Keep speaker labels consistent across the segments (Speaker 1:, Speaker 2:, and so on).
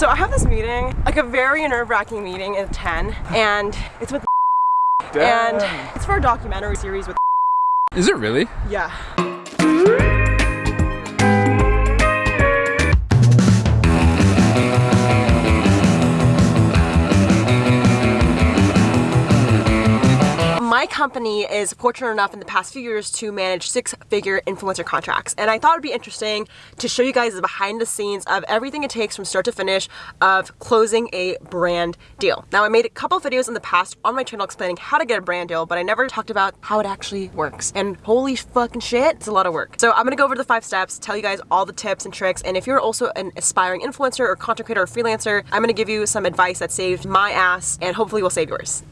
Speaker 1: So I have this meeting, like a very nerve-wracking meeting at 10, and it's with and it's for a documentary series with
Speaker 2: Is it really?
Speaker 1: yeah. Company is fortunate enough in the past few years to manage six-figure influencer contracts, and I thought it'd be interesting to show you guys the behind the scenes of everything it takes from start to finish of closing a brand deal. Now, I made a couple videos in the past on my channel explaining how to get a brand deal, but I never talked about how it actually works. And holy fucking shit, it's a lot of work. So I'm gonna go over the five steps, tell you guys all the tips and tricks, and if you're also an aspiring influencer or content creator or freelancer, I'm gonna give you some advice that saved my ass and hopefully will save yours.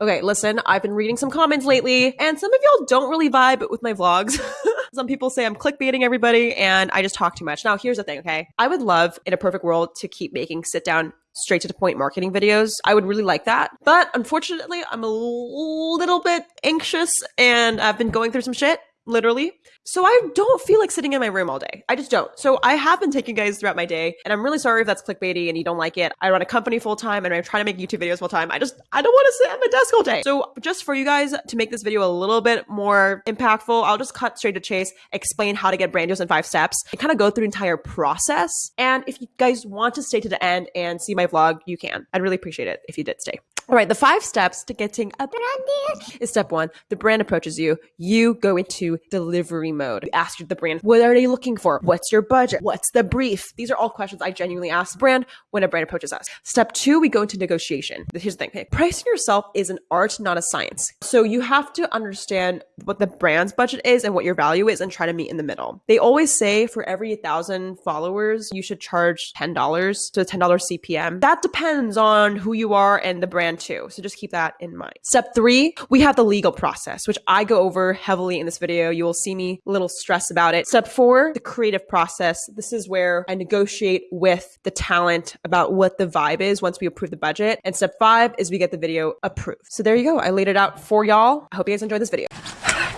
Speaker 1: Okay, listen, I've been reading some comments lately, and some of y'all don't really vibe with my vlogs. some people say I'm clickbaiting everybody, and I just talk too much. Now, here's the thing, okay? I would love, in a perfect world, to keep making sit down straight to the point marketing videos. I would really like that. But unfortunately, I'm a little bit anxious and I've been going through some shit, literally. So I don't feel like sitting in my room all day. I just don't. So I have been taking guys throughout my day, and I'm really sorry if that's clickbaity and you don't like it. I run a company full time and I'm trying to make YouTube videos full time. I just I don't want to sit at my desk all day. So just for you guys to make this video a little bit more impactful, I'll just cut straight to chase, explain how to get brand deals in five steps, and kind of go through the entire process. And if you guys want to stay to the end and see my vlog, you can. I'd really appreciate it if you did stay. All right, the five steps to getting a brand deal is step one. The brand approaches you. You go into delivery mode. Ask the brand, what are they looking for? What's your budget? What's the brief? These are all questions I genuinely ask the brand when a brand approaches us. Step two, we go into negotiation. Here's the thing. Pricing yourself is an art, not a science. So you have to understand what the brand's budget is and what your value is and try to meet in the middle. They always say for every thousand followers, you should charge $10 to $10 CPM. That depends on who you are and the brand too. So just keep that in mind. Step three, we have the legal process, which I go over heavily in this video. You will see me little stress about it. Step four, the creative process. This is where I negotiate with the talent about what the vibe is once we approve the budget. And step five is we get the video approved. So there you go. I laid it out for y'all. I hope you guys enjoyed this video.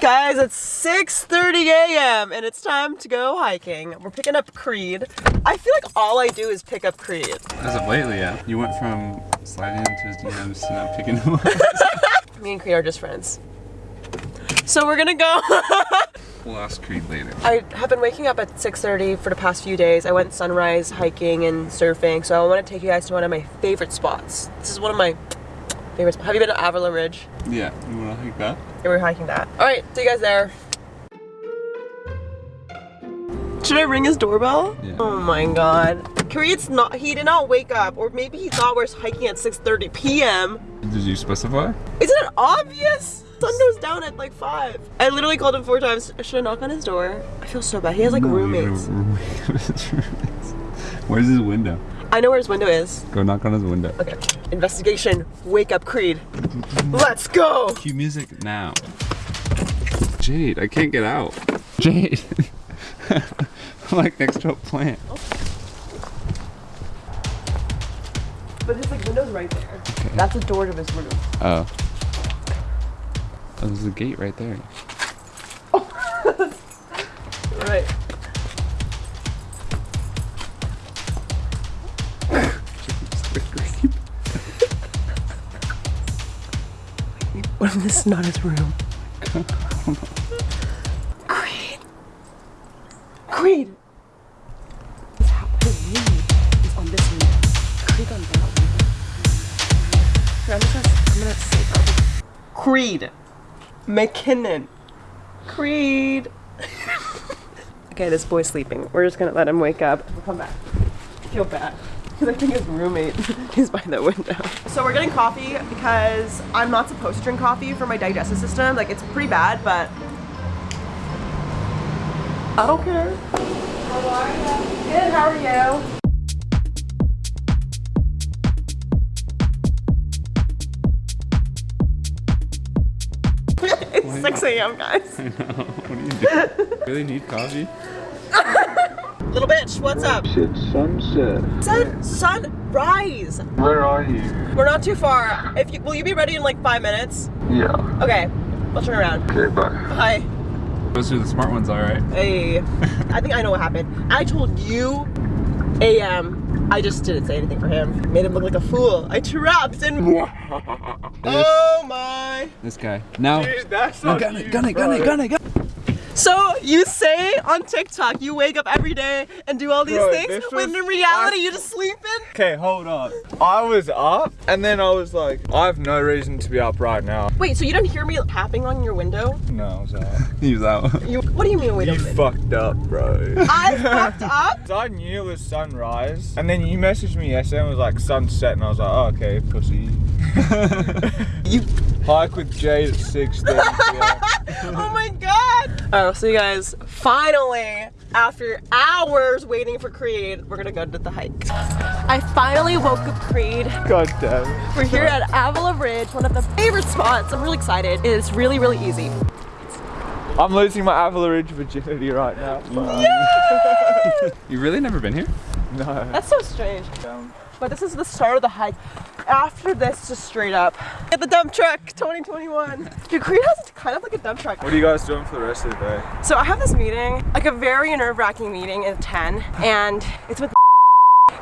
Speaker 1: Guys, it's 6.30 a.m. and it's time to go hiking. We're picking up Creed. I feel like all I do is pick up Creed.
Speaker 2: As of lately, yeah. You went from sliding into his DMs to now picking him up.
Speaker 1: Me and Creed are just friends. So we're gonna go.
Speaker 2: ask Creed later.
Speaker 1: I have been waking up at 6.30 for the past few days. I went sunrise hiking and surfing, so I want to take you guys to one of my favorite spots. This is one of my favorite spots. Have you been to Avila Ridge?
Speaker 2: Yeah, you wanna hike that?
Speaker 1: Yeah, we're hiking that. All right, see you guys there. Should I ring his doorbell?
Speaker 2: Yeah.
Speaker 1: Oh my god. Creed's not, he did not wake up, or maybe he thought we are hiking at 6.30 p.m.
Speaker 2: Did you specify?
Speaker 1: Isn't it obvious? Sun goes down at like 5. I literally called him four times. Should I knock on his door? I feel so bad. He has like
Speaker 2: No, you
Speaker 1: roommates.
Speaker 2: Where's his window?
Speaker 1: I know where his window is.
Speaker 2: Go knock on his window.
Speaker 1: Okay. Investigation. Wake up Creed. Let's go!
Speaker 2: Cue music now. Jade, I can't get out. Jade. I'm like next to a plant.
Speaker 1: But his like window's right there. That's the door to his room.
Speaker 2: Oh. Oh, there's a gate right there.
Speaker 1: Right. What if this is not his room? Creed. Creed. His, hou- is on this window. Creed on that window. I'm gonna, I'm gonna say Creed. McKinnon. Creed. okay, this boy's sleeping. We're just gonna let him wake up. We'll come back. I feel bad. Because I think his roommate is by the window. So we're getting coffee because I'm not supposed to drink coffee for my digestive system. Like it's pretty bad, but I don't care. How are you? Good, how are you? It's 6 a.m. guys.
Speaker 2: I know. What do you do? really need coffee?
Speaker 1: Little bitch, what's up?
Speaker 3: Shit, sunset.
Speaker 1: Sun, sunrise.
Speaker 3: Where are you?
Speaker 1: We're not too far. If you, will you be ready in like five minutes?
Speaker 3: Yeah.
Speaker 1: Okay, we'll turn around.
Speaker 3: Okay, bye.
Speaker 1: Bye.
Speaker 2: Those are the smart ones, all right.
Speaker 1: Hey, I think I know what happened. I told you AM I just didn't say anything for him. Made him look like a fool. I trapped and. oh my.
Speaker 2: This guy. Now.
Speaker 3: Dude, that's
Speaker 2: No,
Speaker 3: not
Speaker 2: gun it, gun it, gun it, gun it, gun it.
Speaker 1: So you say on TikTok you wake up every day and do all these
Speaker 3: Bro,
Speaker 1: things,
Speaker 3: this
Speaker 1: when in reality you're just sleeping?
Speaker 3: Okay, hold up. I was up, and then I was like, I have no reason to be up right now.
Speaker 1: Wait, so you didn't hear me tapping on your window?
Speaker 3: No, I was up.
Speaker 2: He was out.
Speaker 1: You, what do you mean? Wait a
Speaker 3: You
Speaker 1: minute.
Speaker 3: fucked up, bro.
Speaker 1: I fucked up.
Speaker 3: So I knew it was sunrise, and then you messaged me yesterday and was like sunset, and I was like, oh, okay, pussy.
Speaker 1: You.
Speaker 3: Hike with Jade at 6
Speaker 1: Oh my god. Oh, Alright, I'll see you guys. Finally, after hours waiting for Creed, we're gonna go to the hike. I finally woke up Creed.
Speaker 3: God damn it.
Speaker 1: We're here at Avila Ridge, one of the favorite spots. I'm really excited. It is really, really easy.
Speaker 3: I'm losing my Avila Ridge virginity right now.
Speaker 2: You really never been here?
Speaker 3: No.
Speaker 1: That's so strange.
Speaker 3: Damn.
Speaker 1: But this is the start of the hike. After this, just straight up. Get the dump truck 2021. Dude, Creed has kind of like a dump truck.
Speaker 3: What are you guys doing for the rest of the day?
Speaker 1: So I have this meeting, like a very nerve-wracking meeting at 10, and it's with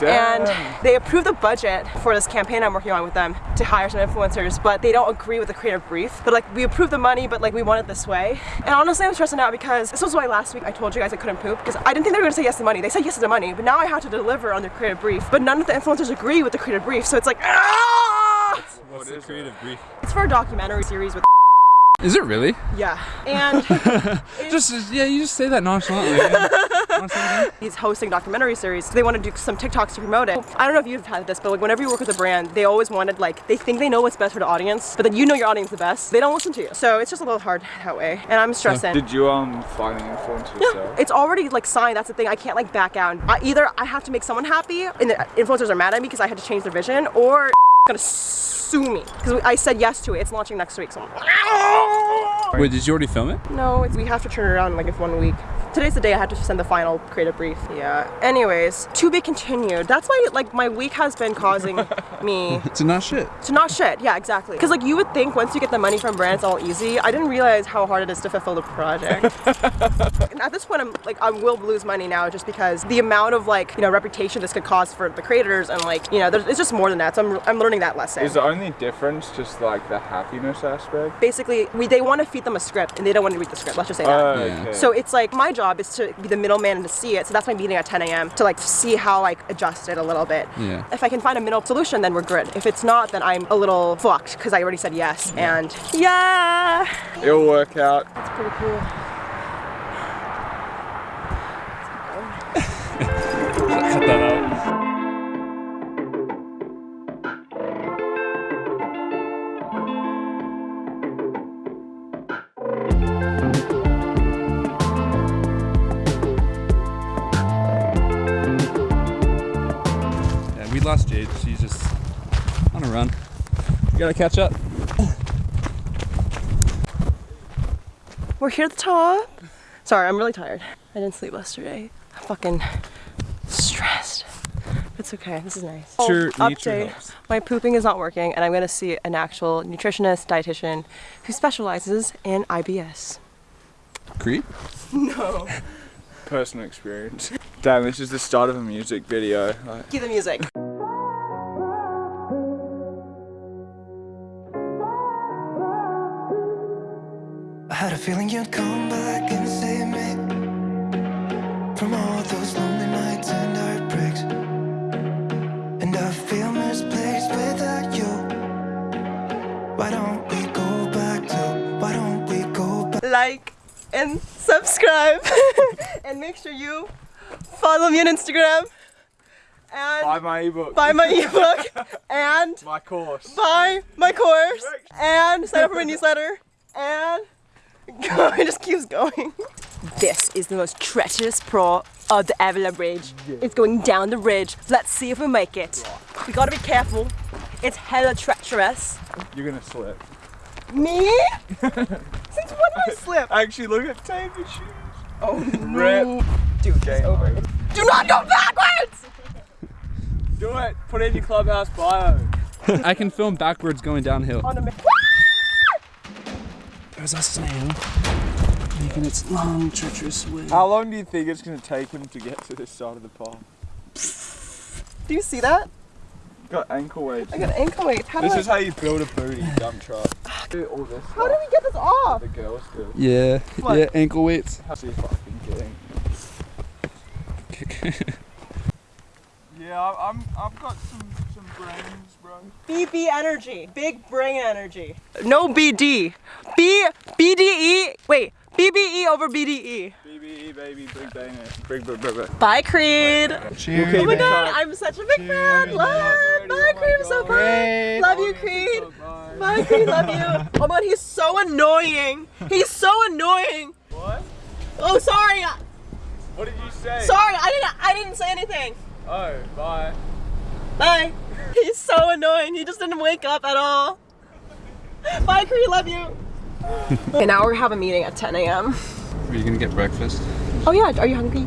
Speaker 3: Damn.
Speaker 1: and they approved the budget for this campaign I'm working on with them to hire some influencers, but they don't agree with the creative brief. But like we approved the money, but like we want it this way. And honestly, I'm stressing out because this was why last week I told you guys I couldn't poop because I didn't think they were gonna say yes to the money. They said yes to the money, but now I have to deliver on their creative brief. But none of the influencers agree with the creative brief, so it's like ah!
Speaker 2: What's the creative brief?
Speaker 1: It's for a documentary series with
Speaker 2: Is it really?
Speaker 1: yeah, and
Speaker 2: Just yeah, you just say that nonchalantly. yeah. Wanna say it
Speaker 1: he's hosting documentary series. They want to do some TikToks to promote it. I don't know if you've had this, but like whenever you work with a brand, they always wanted like they think they know what's best for the audience, but then you know your audience the best. They don't listen to you, so it's just a little hard that way. And I'm stressing.
Speaker 3: Did you um find the influence
Speaker 1: Yeah,
Speaker 3: yourself?
Speaker 1: it's already like signed. That's the thing. I can't like back out. I, either I have to make someone happy, and the influencers are mad at me because I had to change their vision, or gonna sue me because I said yes to it. It's launching next week, so I'm like,
Speaker 2: Wait, did you already film it?
Speaker 1: no, it's, we have to turn it around in like if one week. Today's the day I had to send the final creative brief. Yeah. Anyways, to be continued. That's why like my week has been causing me
Speaker 2: to not shit.
Speaker 1: to not shit. Yeah, exactly. Because like you would think once you get the money from brands, all easy. I didn't realize how hard it is to fulfill the project. and at this point, I'm like I will lose money now just because the amount of like you know reputation this could cause for the creators and like you know there's, it's just more than that. So I'm, I'm learning that lesson.
Speaker 3: Is the only difference just like the happiness aspect?
Speaker 1: Basically, we they want to feed them a script and they don't want to read the script. Let's just say that.
Speaker 3: Oh,
Speaker 2: Yeah.
Speaker 3: okay.
Speaker 1: So it's like my job is to be the middleman and to see it. So that's my meeting at 10 a.m. to like see how I adjust it a little bit.
Speaker 2: Yeah.
Speaker 1: If I can find a middle solution, then we're good. If it's not, then I'm a little fucked because I already said yes. And yeah,
Speaker 3: It'll work out.
Speaker 1: it's pretty cool.
Speaker 2: Lost Jade. She's just on a run. We gotta catch up.
Speaker 1: We're here at the top. Sorry, I'm really tired. I didn't sleep yesterday. I'm fucking stressed. It's okay. This is nice. Oh, update. My pooping is not working, and I'm gonna see an actual nutritionist, dietitian, who specializes in IBS.
Speaker 2: Creed?
Speaker 1: No.
Speaker 3: Personal experience. Damn, this is the start of a music video. Like,
Speaker 1: Cue the music.
Speaker 4: Feeling you'd come back and save me from all those lonely nights and heartbreaks. And I feel misplaced without you. Why don't we go back to? Why don't we go back?
Speaker 1: like and subscribe and make sure you follow me on Instagram and
Speaker 3: buy my ebook.
Speaker 1: buy my ebook and
Speaker 3: my course.
Speaker 1: buy my course and sign up for my newsletter and go it just keeps going. This is the most treacherous pro of the Avila Ridge. It's going down the ridge. Let's see if we make it. We gotta be careful. It's hella treacherous.
Speaker 3: You're gonna slip.
Speaker 1: Me? Since when did I slip?
Speaker 3: Actually, look at Taylor's shoes.
Speaker 1: Oh
Speaker 3: Rip.
Speaker 1: no. Dude, it's over. Do not go backwards!
Speaker 3: Do it. Put it in your clubhouse bio.
Speaker 2: I can film backwards going downhill.
Speaker 1: On a mi-
Speaker 2: There's a snail making its long, treacherous way.
Speaker 3: How long do you think it's gonna take him to get to this side of the pond?
Speaker 1: Do you see that?
Speaker 3: Got ankle weights.
Speaker 1: I got ankle weights. How do
Speaker 3: This
Speaker 1: I,
Speaker 3: is how you build a booty dump truck. Do all this.
Speaker 1: how do we get this off?
Speaker 3: The girls do.
Speaker 2: Yeah,
Speaker 1: What?
Speaker 2: yeah, ankle weights.
Speaker 3: See if I can get in. Yeah, I- I'm. I've got some some brains, bro.
Speaker 1: BB energy, big brain energy. No BD. B BDE. Wait, BBE over BDE.
Speaker 3: BBE baby, big bang it. Big big big big.
Speaker 1: Bye, Creed.
Speaker 2: Cheers.
Speaker 1: Oh my god. I'm such a big fan. Love. Bye,
Speaker 3: oh my
Speaker 1: Creed. I'm so
Speaker 3: God.
Speaker 1: fun. Love you, Creed.
Speaker 3: Bye.
Speaker 1: Bye, Creed. Love you. Oh my god, he's so annoying. He's so annoying.
Speaker 3: What?
Speaker 1: Oh, sorry.
Speaker 3: What did you say?
Speaker 1: Sorry, I didn't. I didn't say anything.
Speaker 3: Oh, bye.
Speaker 1: Bye. He's so annoying. He just didn't wake up at all. Bye, Creed. Love you. okay, now we have a meeting at 10 a.m.
Speaker 2: Are you gonna get breakfast?
Speaker 1: Oh yeah, are you hungry?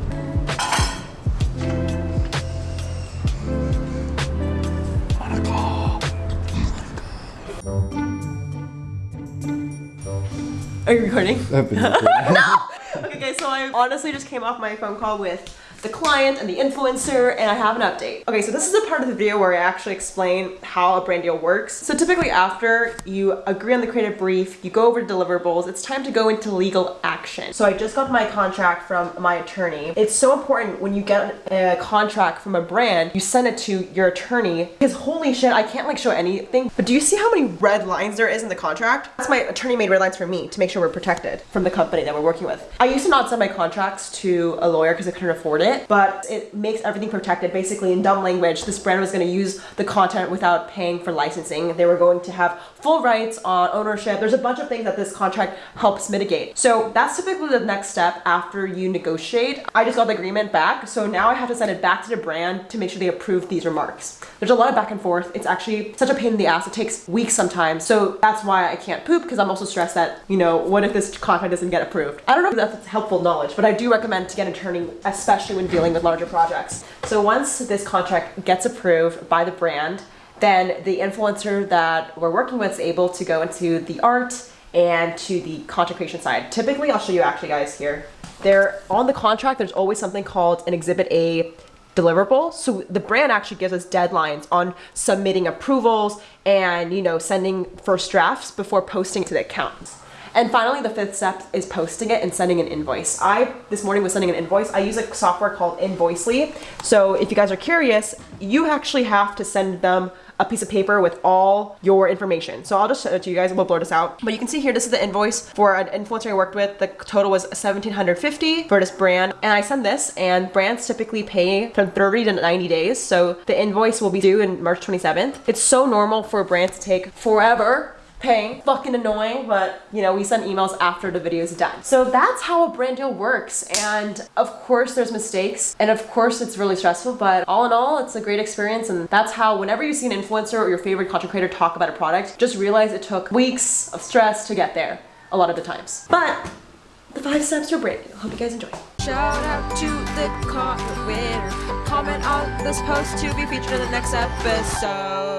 Speaker 1: Are you recording? No! Okay, guys, so I honestly just came off my phone call with the client and the influencer, and I have an update. Okay, so this is a part of the video where I actually explain how a brand deal works. So typically after you agree on the creative brief, you go over deliverables, it's time to go into legal action. So I just got my contract from my attorney. It's so important when you get a contract from a brand, you send it to your attorney, because holy shit, I can't like show anything. But do you see how many red lines there is in the contract? That's my attorney made red lines for me to make sure we're protected from the company that we're working with. I used to not send my contracts to a lawyer because I couldn't afford it, but it makes everything protected. Basically, in dumb language, this brand was going to use the content without paying for licensing. They were going to have full rights on ownership. There's a bunch of things that this contract helps mitigate. So that's typically the next step after you negotiate. I just got the agreement back, so now I have to send it back to the brand to make sure they approve these remarks. There's a lot of back and forth. It's actually such a pain in the ass. It takes weeks sometimes. So that's why I can't poop because I'm also stressed that, you know, what if this contract doesn't get approved? I don't know if that's helpful knowledge, but I do recommend to get an attorney, especially when dealing with larger projects. So once this contract gets approved by the brand, then the influencer that we're working with is able to go into the art and to the content creation side. Typically, I'll show you actually guys here. There on the contract, there's always something called an exhibit A deliverable. So the brand actually gives us deadlines on submitting approvals and, you know, sending first drafts before posting to the accounts. And finally, the fifth step is posting it and sending an invoice. I, this morning, was sending an invoice. I use a software called Invoicely. So if you guys are curious, you actually have to send them a piece of paper with all your information. So I'll just show it to you guys. We'll blur this out. But you can see here, this is the invoice for an influencer I worked with. The total was 1750 for this brand. And I send this and brands typically pay from 30 to 90 days. So the invoice will be due in March 27th. It's so normal for a brand to take forever paying. Fucking annoying, but you know, we send emails after the video is done. So that's how a brand deal works. And of course there's mistakes and of course it's really stressful, but all in all, it's a great experience. And that's how whenever you see an influencer or your favorite content creator talk about a product, just realize it took weeks of stress to get there a lot of the times. But the five steps to a brand deal. Hope you guys enjoy.
Speaker 5: Shout out to the content winner. Comment on this post to be featured in the next episode.